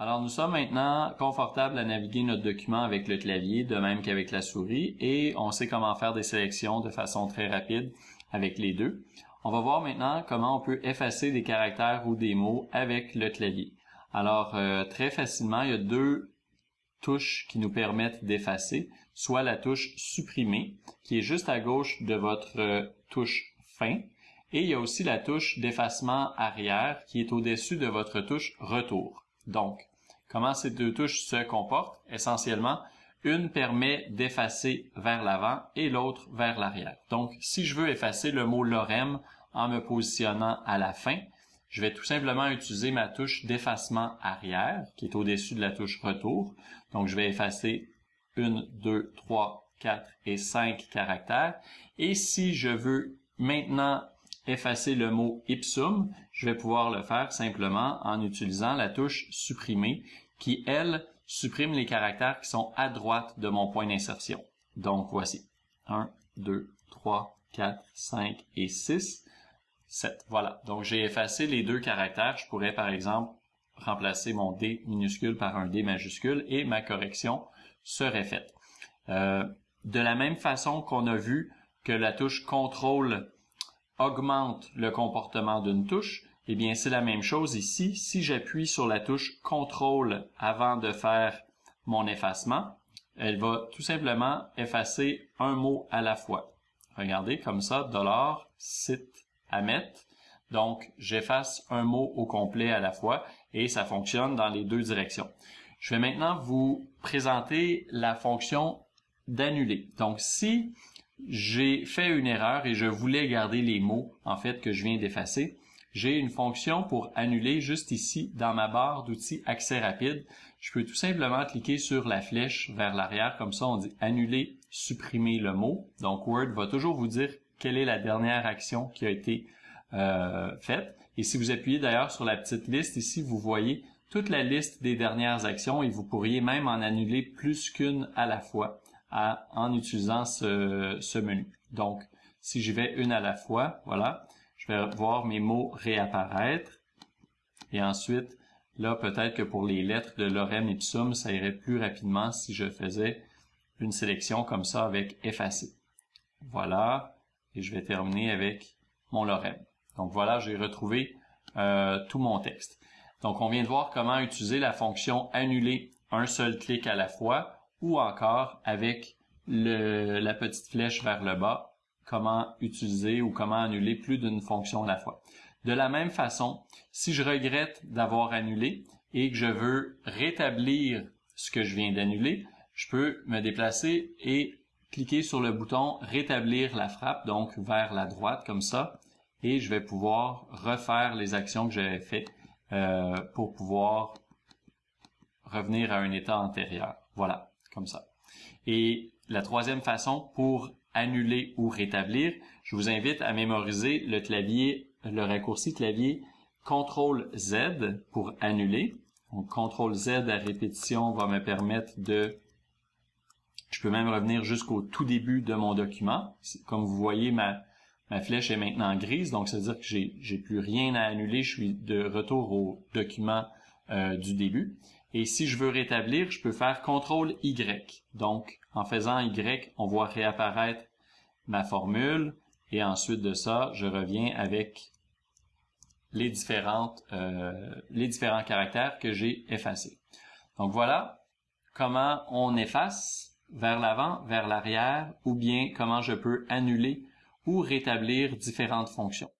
Alors nous sommes maintenant confortables à naviguer notre document avec le clavier, de même qu'avec la souris, et on sait comment faire des sélections de façon très rapide avec les deux. On va voir maintenant comment on peut effacer des caractères ou des mots avec le clavier. Alors euh, très facilement, il y a deux touches qui nous permettent d'effacer, soit la touche supprimer, qui est juste à gauche de votre euh, touche fin, et il y a aussi la touche d'effacement arrière qui est au-dessus de votre touche retour. Donc, comment ces deux touches se comportent? Essentiellement, une permet d'effacer vers l'avant et l'autre vers l'arrière. Donc, si je veux effacer le mot lorem en me positionnant à la fin, je vais tout simplement utiliser ma touche d'effacement arrière, qui est au-dessus de la touche retour. Donc, je vais effacer une, deux, trois, quatre et cinq caractères. Et si je veux maintenant effacer le mot ipsum, je vais pouvoir le faire simplement en utilisant la touche supprimer qui, elle, supprime les caractères qui sont à droite de mon point d'insertion. Donc voici 1, 2, 3, 4, 5 et 6, 7. Voilà. Donc j'ai effacé les deux caractères. Je pourrais par exemple remplacer mon D minuscule par un D majuscule et ma correction serait faite. Euh, de la même façon qu'on a vu que la touche contrôle augmente le comportement d'une touche, eh bien c'est la même chose ici. Si j'appuie sur la touche contrôle avant de faire mon effacement, elle va tout simplement effacer un mot à la fois. Regardez comme ça, dollar, site, à. Donc, j'efface un mot au complet à la fois et ça fonctionne dans les deux directions. Je vais maintenant vous présenter la fonction d'annuler. Donc, si j'ai fait une erreur et je voulais garder les mots, en fait, que je viens d'effacer. J'ai une fonction pour annuler juste ici dans ma barre d'outils accès rapide. Je peux tout simplement cliquer sur la flèche vers l'arrière, comme ça on dit annuler, supprimer le mot. Donc Word va toujours vous dire quelle est la dernière action qui a été euh, faite. Et si vous appuyez d'ailleurs sur la petite liste ici, vous voyez toute la liste des dernières actions et vous pourriez même en annuler plus qu'une à la fois en utilisant ce, menu. Donc, si je vais une à la fois, voilà, je vais voir mes mots réapparaître. Et ensuite, là, peut-être que pour les lettres de lorem ipsum, ça irait plus rapidement si je faisais une sélection comme ça avec effacer. Voilà. Et je vais terminer avec mon lorem. Donc voilà, j'ai retrouvé euh, tout mon texte. Donc on vient de voir comment utiliser la fonction annuler un seul clic à la fois ou encore avec la petite flèche vers le bas, comment utiliser ou comment annuler plus d'une fonction à la fois. De la même façon, si je regrette d'avoir annulé et que je veux rétablir ce que je viens d'annuler, je peux me déplacer et cliquer sur le bouton rétablir la frappe, donc vers la droite comme ça, et je vais pouvoir refaire les actions que j'avais faites euh, pour pouvoir revenir à un état antérieur. Voilà ça. Et la troisième façon pour annuler ou rétablir, je vous invite à mémoriser le clavier, le raccourci clavier CTRL Z pour annuler. Donc CTRL Z à répétition va me permettre de je peux même revenir jusqu'au tout début de mon document. Comme vous voyez, ma, ma flèche est maintenant grise, donc ça veut dire que j'ai plus rien à annuler. Je suis de retour au document euh, du début. Et si je veux rétablir, je peux faire CTRL Y. Donc, en faisant Y, on voit réapparaître ma formule. Et ensuite de ça, je reviens avec les, différentes, euh, les différents caractères que j'ai effacés. Donc voilà comment on efface vers l'avant, vers l'arrière, ou bien comment je peux annuler ou rétablir différentes fonctions.